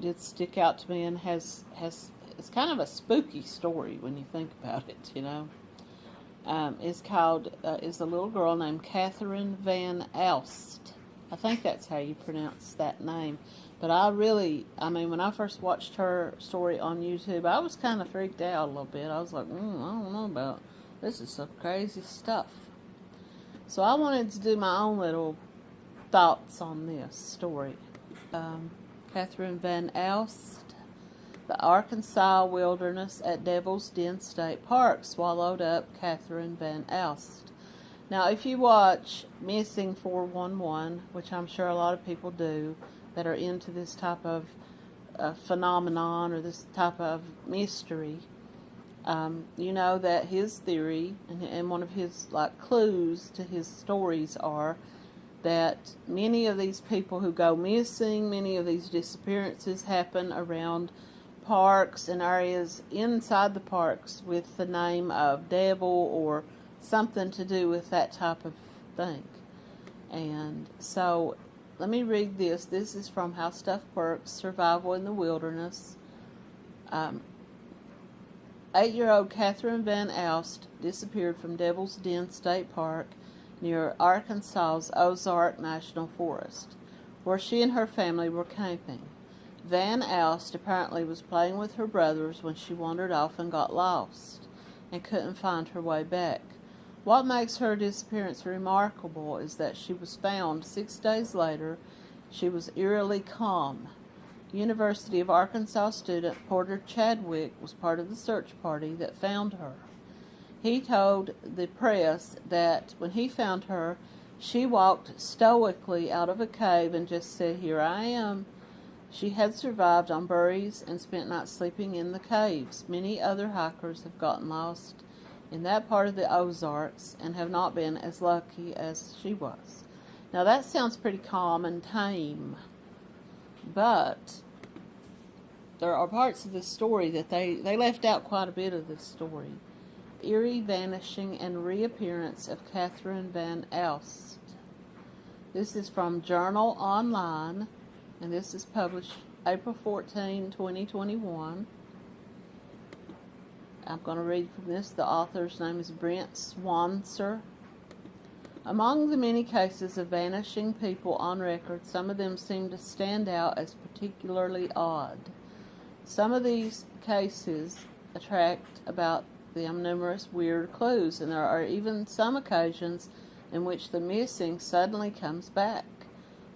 did stick out to me and has has it's kind of a spooky story when you think about it. You know, um, is called uh, is a little girl named Catherine Van Alst. I think that's how you pronounce that name. But I really, I mean, when I first watched her story on YouTube, I was kind of freaked out a little bit. I was like, mm, I don't know about this is some crazy stuff. So I wanted to do my own little thoughts on this story. Um, Catherine Van Alst, the Arkansas wilderness at Devil's Den State Park swallowed up Catherine Van Alst. Now, if you watch Missing 411, which I'm sure a lot of people do that are into this type of uh, phenomenon or this type of mystery, um, you know that his theory and, and one of his like clues to his stories are that many of these people who go missing, many of these disappearances happen around parks and areas inside the parks with the name of devil or something to do with that type of thing. And so let me read this. This is from How Stuff Works Survival in the Wilderness. Um, Eight year old Catherine Van Alst disappeared from Devil's Den State Park near Arkansas's Ozark National Forest, where she and her family were camping. Van Alst apparently was playing with her brothers when she wandered off and got lost and couldn't find her way back. What makes her disappearance remarkable is that she was found six days later. She was eerily calm University of Arkansas student Porter Chadwick was part of the search party that found her. He told the press that when he found her, she walked stoically out of a cave and just said, Here I am. She had survived on berries and spent nights sleeping in the caves. Many other hikers have gotten lost in that part of the Ozarks and have not been as lucky as she was. Now that sounds pretty calm and tame. But there are parts of the story that they, they left out quite a bit of this story. Eerie vanishing and reappearance of Catherine Van Alst. This is from Journal Online, and this is published April 14, 2021. I'm going to read from this. The author's name is Brent Swancer. Among the many cases of vanishing people on record, some of them seem to stand out as particularly odd. Some of these cases attract about them numerous weird clues, and there are even some occasions in which the missing suddenly comes back.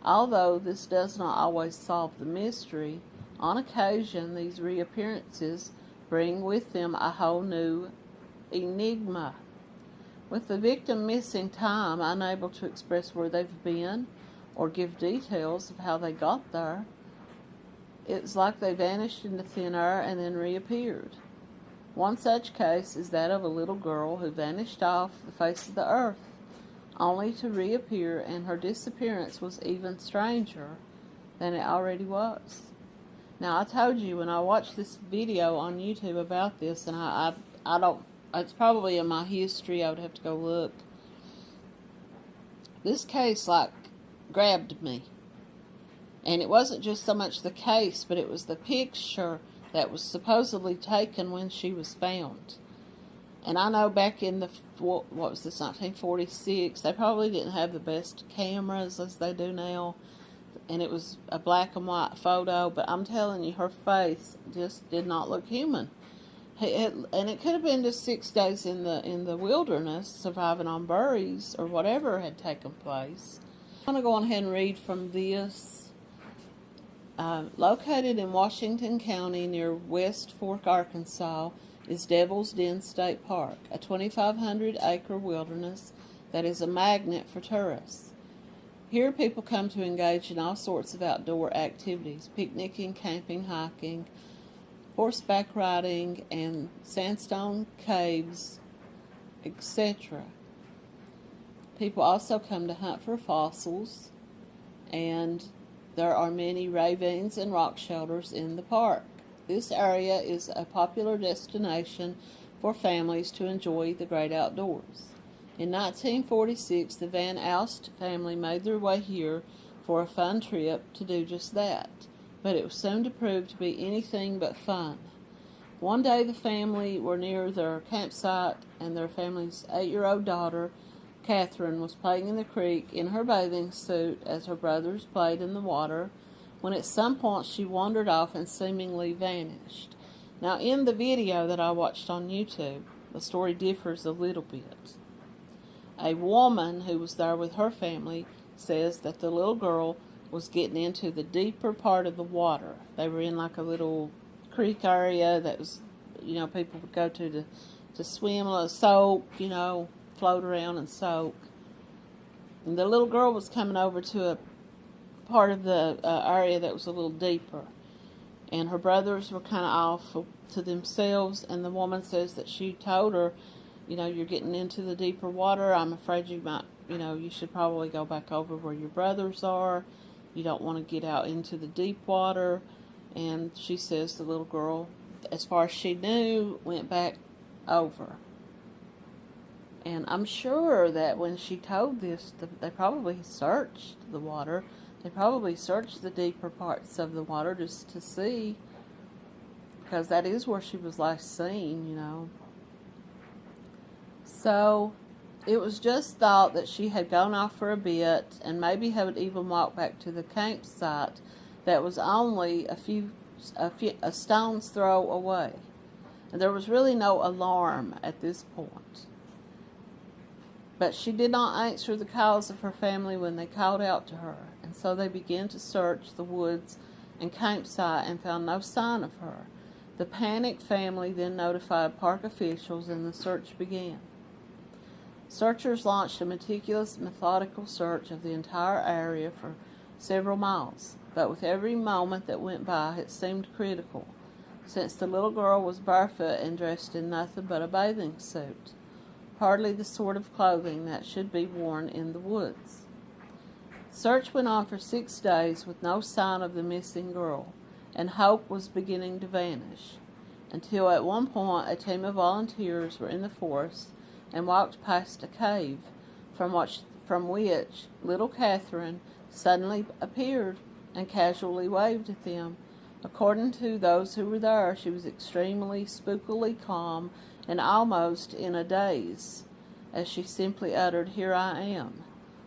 Although this does not always solve the mystery, on occasion these reappearances bring with them a whole new enigma. With the victim missing time, unable to express where they've been or give details of how they got there, it's like they vanished into thin air and then reappeared. One such case is that of a little girl who vanished off the face of the earth, only to reappear, and her disappearance was even stranger than it already was. Now, I told you when I watched this video on YouTube about this, and I, I, I don't it's probably in my history. I would have to go look. This case, like, grabbed me. And it wasn't just so much the case, but it was the picture that was supposedly taken when she was found. And I know back in the, what was this, 1946, they probably didn't have the best cameras as they do now. And it was a black and white photo, but I'm telling you, her face just did not look human. It, and it could have been just six days in the in the wilderness, surviving on berries or whatever had taken place. I'm going to go on ahead and read from this. Uh, located in Washington County near West Fork, Arkansas, is Devil's Den State Park, a 2,500 acre wilderness that is a magnet for tourists. Here, people come to engage in all sorts of outdoor activities picnicking, camping, hiking, horseback riding, and sandstone caves, etc. People also come to hunt for fossils, and there are many ravines and rock shelters in the park. This area is a popular destination for families to enjoy the great outdoors. In 1946, the Van Alst family made their way here for a fun trip to do just that. but it was soon to prove to be anything but fun. One day the family were near their campsite, and their family's eight year old daughter, Catherine, was playing in the creek in her bathing suit as her brothers played in the water, when at some point she wandered off and seemingly vanished. Now, in the video that I watched on YouTube, the story differs a little bit. A woman who was there with her family says that the little girl was getting into the deeper part of the water. They were in like a little creek area that was, you know, people would go to to, to swim, or soak, you know, float around and soak. And the little girl was coming over to a part of the uh, area that was a little deeper. And her brothers were kind of off to themselves, and the woman says that she told her, you know, you're getting into the deeper water. I'm afraid you might, you know, you should probably go back over where your brothers are you don't want to get out into the deep water. And she says the little girl, as far as she knew, went back over. And I'm sure that when she told this, they probably searched the water. They probably searched the deeper parts of the water just to see, because that is where she was last seen, you know. So it was just thought that she had gone off for a bit and maybe had even walked back to the campsite that was only a few, a few a stone's throw away. And there was really no alarm at this point. But she did not answer the calls of her family when they called out to her, and so they began to search the woods and campsite and found no sign of her. The panicked family then notified park officials and the search began. Searchers launched a meticulous, methodical search of the entire area for several miles, but with every moment that went by it seemed critical, since the little girl was barefoot and dressed in nothing but a bathing suit, hardly the sort of clothing that should be worn in the woods. Search went on for six days with no sign of the missing girl, and hope was beginning to vanish, until at one point a team of volunteers were in the forest and walked past a cave from which, from which little Catherine suddenly appeared and casually waved at them. According to those who were there, she was extremely spookily calm and almost in a daze as she simply uttered, Here I am.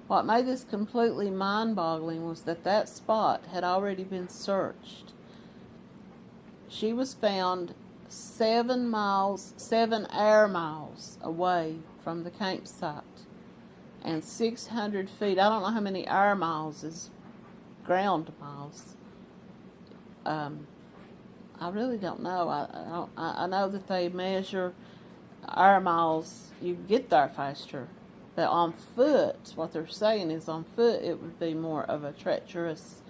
What made this completely mind boggling was that that spot had already been searched. She was found seven miles, seven air miles away from the campsite and 600 feet. I don't know how many air miles is ground miles. Um, I really don't know. I, I, I know that they measure air miles. You get there faster. But on foot, what they're saying is on foot it would be more of a treacherous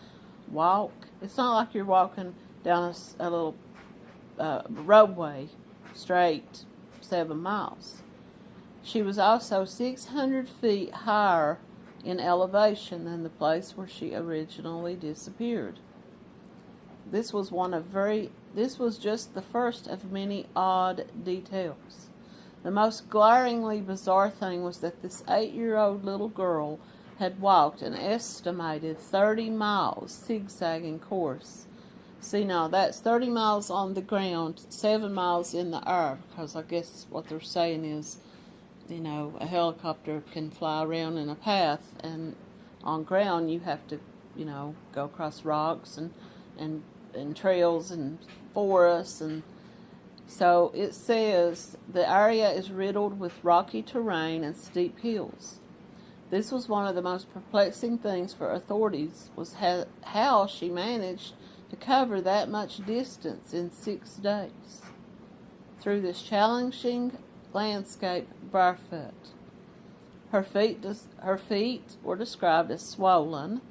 walk. It's not like you're walking down a, a little uh, roadway straight seven miles. She was also 600 feet higher in elevation than the place where she originally disappeared. This was one of very this was just the first of many odd details. The most glaringly bizarre thing was that this 8-year-old little girl had walked an estimated 30 miles zigzagging course See now, that's 30 miles on the ground, 7 miles in the air, because I guess what they're saying is, you know, a helicopter can fly around in a path, and on ground you have to, you know, go across rocks and, and, and trails and forests, and so it says the area is riddled with rocky terrain and steep hills. This was one of the most perplexing things for authorities was how, how she managed to cover that much distance in six days through this challenging landscape barefoot. Her feet, her feet were described as swollen,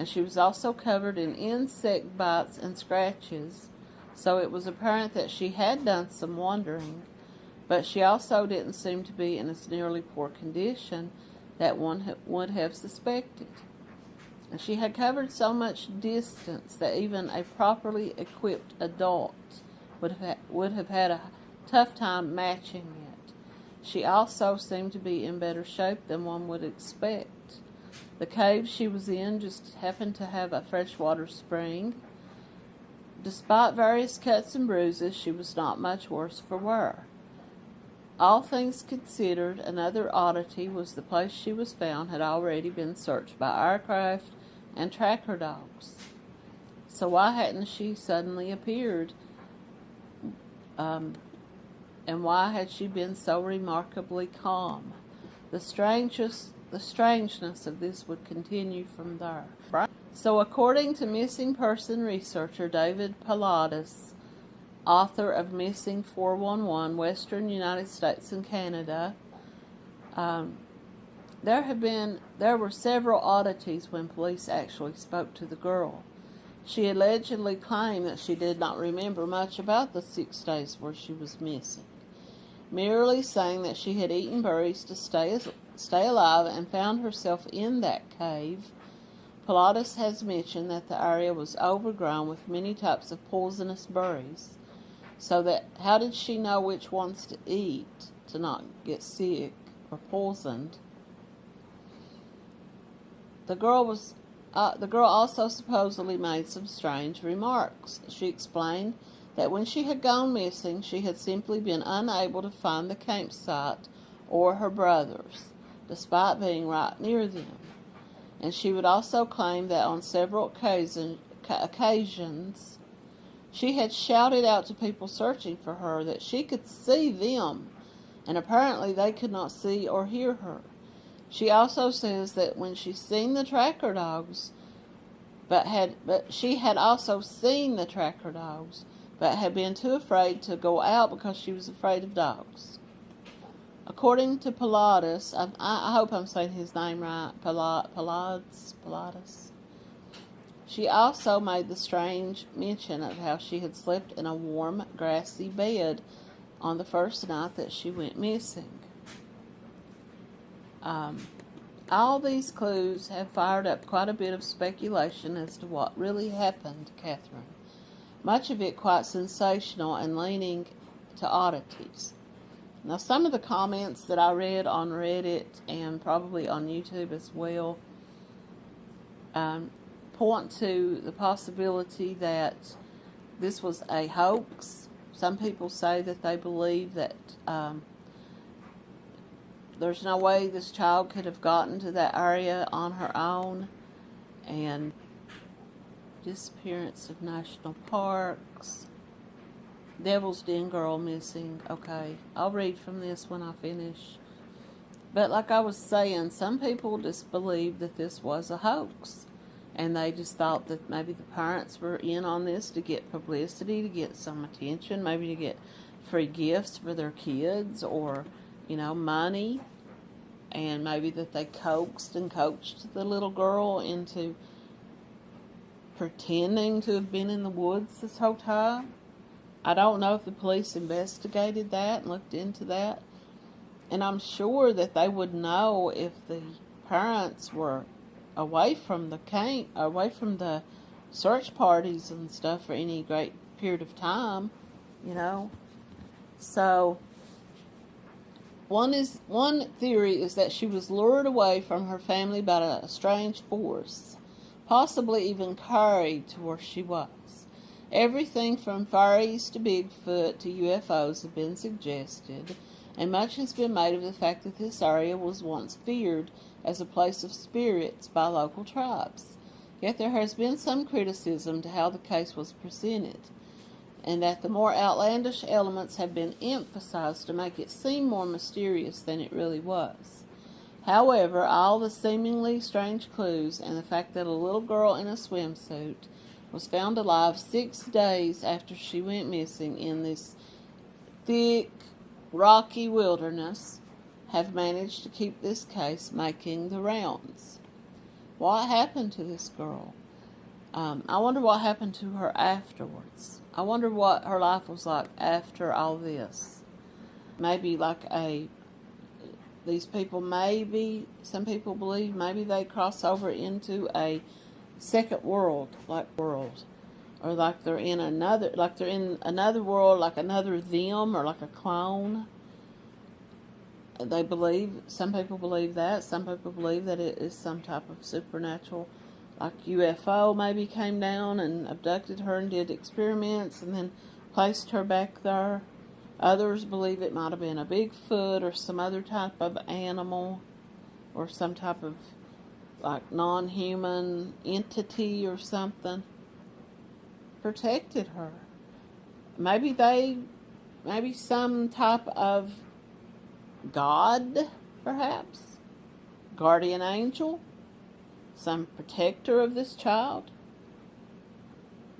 and she was also covered in insect bites and scratches, so it was apparent that she had done some wandering, but she also didn't seem to be in as nearly poor condition that one would have suspected. And she had covered so much distance that even a properly equipped adult would have, would have had a tough time matching it. She also seemed to be in better shape than one would expect. The cave she was in just happened to have a freshwater spring, Despite various cuts and bruises, she was not much worse for wear. All things considered, another oddity was the place she was found had already been searched by aircraft and tracker dogs. So why hadn't she suddenly appeared? Um, and why had she been so remarkably calm? The strangest, the strangeness of this would continue from there. So, according to missing person researcher David Pilatus, author of Missing 411 Western United States and Canada, um, there have been there were several oddities when police actually spoke to the girl. She allegedly claimed that she did not remember much about the six days where she was missing, merely saying that she had eaten berries to stay stay alive and found herself in that cave Pilatus has mentioned that the area was overgrown with many types of poisonous berries. So that how did she know which ones to eat to not get sick or poisoned? The girl was uh, the girl also supposedly made some strange remarks. She explained that when she had gone missing, she had simply been unable to find the campsite or her brothers, despite being right near them and she would also claim that on several occasion, occasions she had shouted out to people searching for her that she could see them, and apparently they could not see or hear her. She also says that when she seen the tracker dogs, but had but she had also seen the tracker dogs, but had been too afraid to go out because she was afraid of dogs. According to Pilatus, I, I, hope I'm saying his name right, Paulides, Paulides. She also made the strange mention of how she had slept in a warm, grassy bed on the first night that she went missing. Um, all these clues have fired up quite a bit of speculation as to what really happened to Catherine, much of it quite sensational and leaning to oddities. Now, some of the comments that I read on Reddit and probably on YouTube as well um, point to the possibility that this was a hoax. Some people say that they believe that um, there's no way this child could have gotten to that area on her own. And disappearance of national parks. Devil's Den girl missing. Okay, I'll read from this when I finish. But like I was saying, some people just believed that this was a hoax. And they just thought that maybe the parents were in on this to get publicity, to get some attention, maybe to get free gifts for their kids or, you know, money. And maybe that they coaxed and coached the little girl into pretending to have been in the woods this whole time. I don't know if the police investigated that and looked into that. And I'm sure that they would know if the parents were away from the camp, away from the search parties and stuff for any great period of time, you know. So one is one theory is that she was lured away from her family by a strange force, possibly even carried to where she was. Everything from Far East to Bigfoot to UFOs have been suggested, and much has been made of the fact that this area was once feared as a place of spirits by local tribes. Yet there has been some criticism to how the case was presented, and that the more outlandish elements have been emphasized to make it seem more mysterious than it really was. However, all the seemingly strange clues and the fact that a little girl in a swimsuit was found alive six days after she went missing in this thick, rocky wilderness, have managed to keep this case making the rounds. What happened to this girl? Um, I wonder what happened to her afterwards. I wonder what her life was like after all this. Maybe like a these people maybe some people believe maybe they cross over into a second world, like world, or like they're in another, like they're in another world, like another them, or like a clone. They believe. Some people believe that. Some people believe that it is some type of supernatural like UFO maybe came down and abducted her and did experiments and then placed her back there. Others believe it might have been a Bigfoot or some other type of animal or some type of like non human entity or something. Protected her. Maybe they, maybe some type of God, perhaps? Guardian angel? Some protector of this child?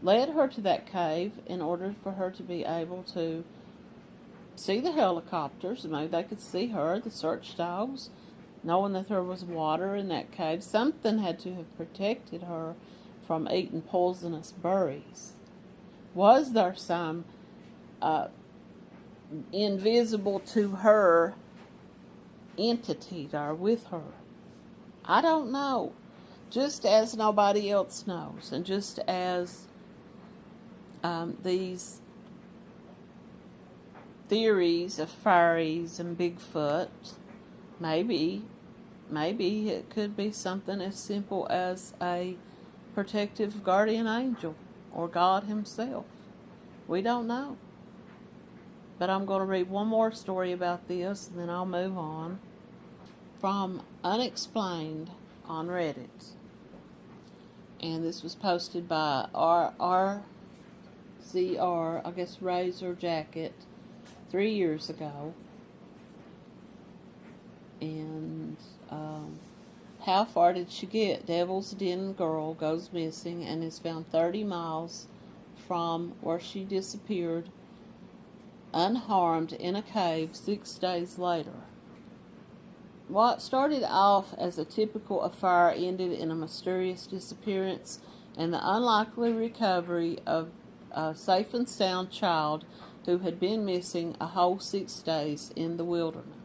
Led her to that cave in order for her to be able to see the helicopters. Maybe they could see her, the search dogs, knowing that there was water in that cave. Something had to have protected her from eating poisonous berries. Was there some uh, invisible to her entity there with her? I don't know. Just as nobody else knows, and just as um, these theories of fairies and Bigfoot, maybe, maybe it could be something as simple as a protective guardian angel or God Himself. We don't know. But I'm going to read one more story about this and then I'll move on. From Unexplained on Reddit. And this was posted by R R Z R, I guess Razor Jacket, three years ago. And um, how far did she get? Devil's Den girl goes missing and is found 30 miles from where she disappeared unharmed in a cave six days later. What started off as a typical affair ended in a mysterious disappearance and the unlikely recovery of a safe and sound child who had been missing a whole six days in the wilderness.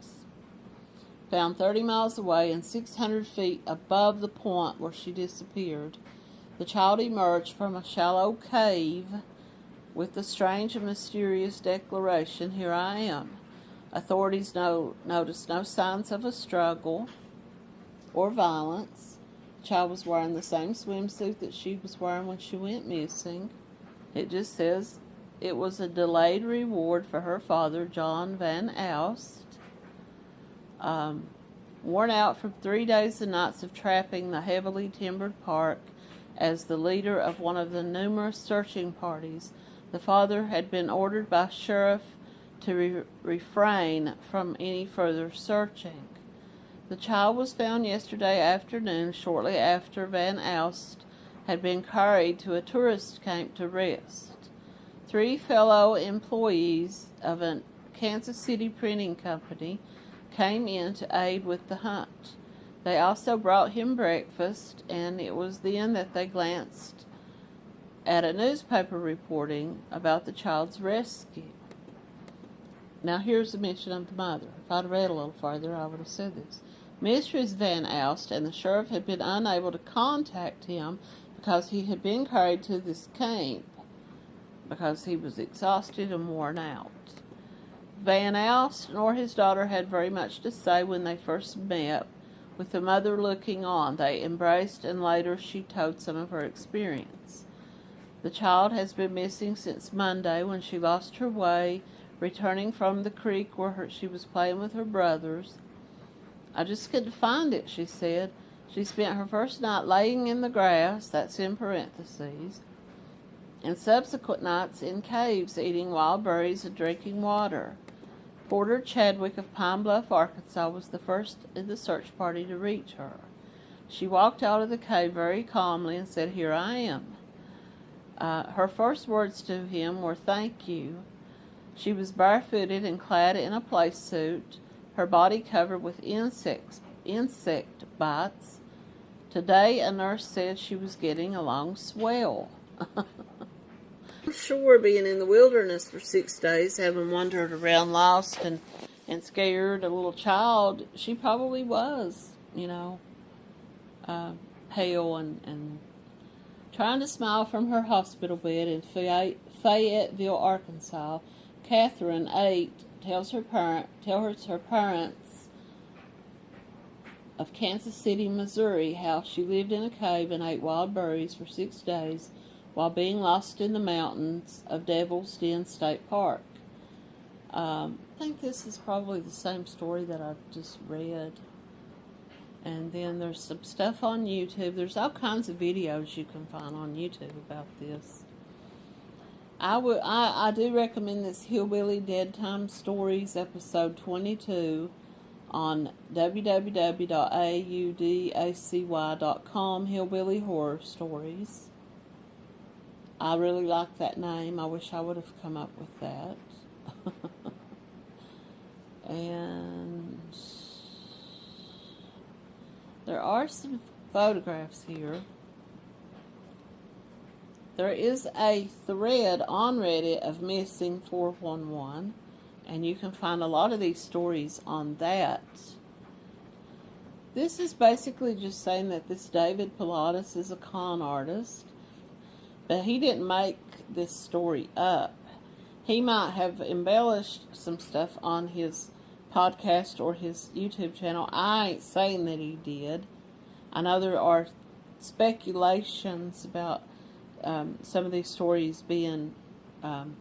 Found 30 miles away and 600 feet above the point where she disappeared, the child emerged from a shallow cave with the strange and mysterious declaration, Here I am. Authorities no, noticed no signs of a struggle or violence. The child was wearing the same swimsuit that she was wearing when she went missing. It just says it was a delayed reward for her father, John Van Alst. Um, worn out from three days and nights of trapping the heavily timbered park as the leader of one of the numerous searching parties the father had been ordered by sheriff to re- refrain from any further searching. The child was found yesterday afternoon, shortly after Van Alst had been carried to a tourist camp to rest. Three fellow employees of a Kansas City printing company came in to aid with the hunt. They also brought him breakfast, and it was then that they glanced at a newspaper reporting about the child's rescue. Now, here's a mention of the mother. If I'd read a little farther, I would have said this. Mistress Van Alst and the sheriff had been unable to contact him because he had been carried to this camp because he was exhausted and worn out. Van Alst nor his daughter had very much to say when they first met, with the mother looking on. They embraced, and later she told some of her experience. The child has been missing since Monday when she lost her way, returning from the creek where her, she was playing with her brothers. I just couldn't find it, she said. She spent her first night laying in the grass, that's in parentheses, and subsequent nights in caves eating wild berries and drinking water. Porter Chadwick of Pine Bluff, Arkansas was the first in the search party to reach her. She walked out of the cave very calmly and said, Here I am. Uh, her first words to him were thank you. She was barefooted and clad in a play suit, her body covered with insects, insect bites. Today, a nurse said she was getting along swell. Sure being in the wilderness for six days, having wandered around lost and, and scared a little child, she probably was, you know, uh, pale and, and Trying to smile from her hospital bed in Fayetteville, Arkansas, Catherine, eight, tells her parent, tells her parents of Kansas City, Missouri, how she lived in a cave and ate wild berries for six days while being lost in the mountains of Devil's Den State Park. Um, I think this is probably the same story that I just read. And then there's some stuff on YouTube. There's all kinds of videos you can find on YouTube about this. I would I, I do recommend this Hillbilly Dead Time Stories episode 22 on www.audacy.com Hillbilly Horror Stories. I really like that name. I wish I would have come up with that. and there are some photographs here. There is a thread on Reddit of Missing 411, and you can find a lot of these stories on that. This is basically just saying that this David Pilatus is a con artist, but he didn't make this story up. He might have embellished some stuff on his podcast or his YouTube channel. I ain't saying that he did. I know there are speculations about um, some of these stories being, um,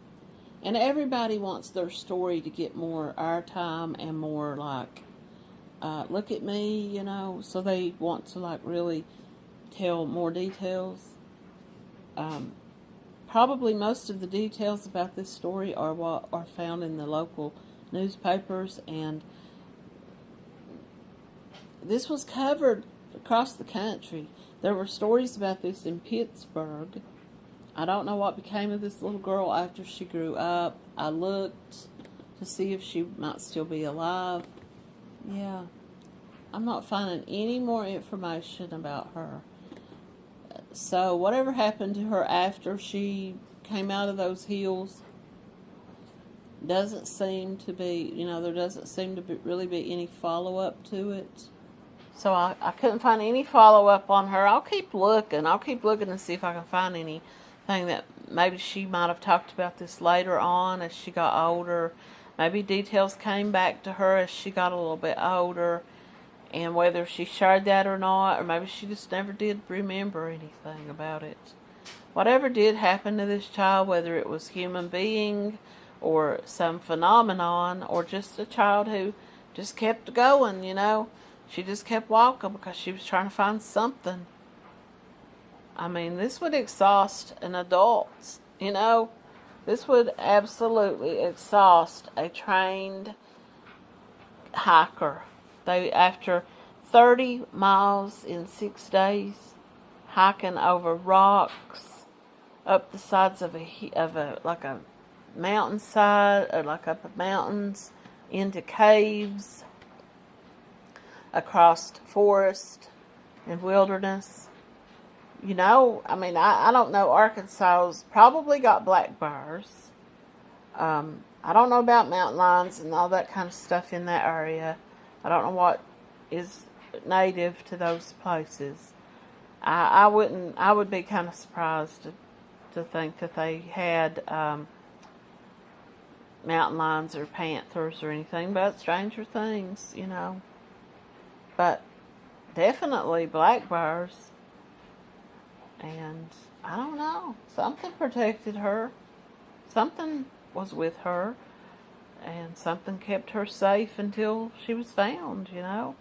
and everybody wants their story to get more airtime and more like, uh, look at me, you know, so they want to like really tell more details. Um, probably most of the details about this story are what are found in the local newspapers and this was covered across the country. There were stories about this in Pittsburgh. I don't know what became of this little girl after she grew up. I looked to see if she might still be alive. Yeah. I'm not finding any more information about her. So, whatever happened to her after she came out of those hills doesn't seem to be, you know, there doesn't seem to be, really be any follow up to it. So I, I couldn't find any follow up on her. I'll keep looking. I'll keep looking and see if I can find anything that maybe she might have talked about this later on as she got older. Maybe details came back to her as she got a little bit older. And whether she shared that or not, or maybe she just never did remember anything about it. Whatever did happen to this child, whether it was human being or some phenomenon or just a child who just kept going, you know, she just kept walking because she was trying to find something. I mean, this would exhaust an adult, you know. This would absolutely exhaust a trained hiker. They after 30 miles in 6 days hiking over rocks up the sides of a of a like a mountainside or like up the mountains into caves across forest and wilderness. You know, I mean, I, I don't know. Arkansas's probably got black bears. Um, I don't know about mountain lions and all that kind of stuff in that area. I don't know what is native to those places. I, I wouldn't. I would be kind of surprised to, to think that they had um, mountain lions or panthers or anything, but stranger things, you know. But definitely black bears. And I don't know. Something protected her. Something was with her. And something kept her safe until she was found, you know.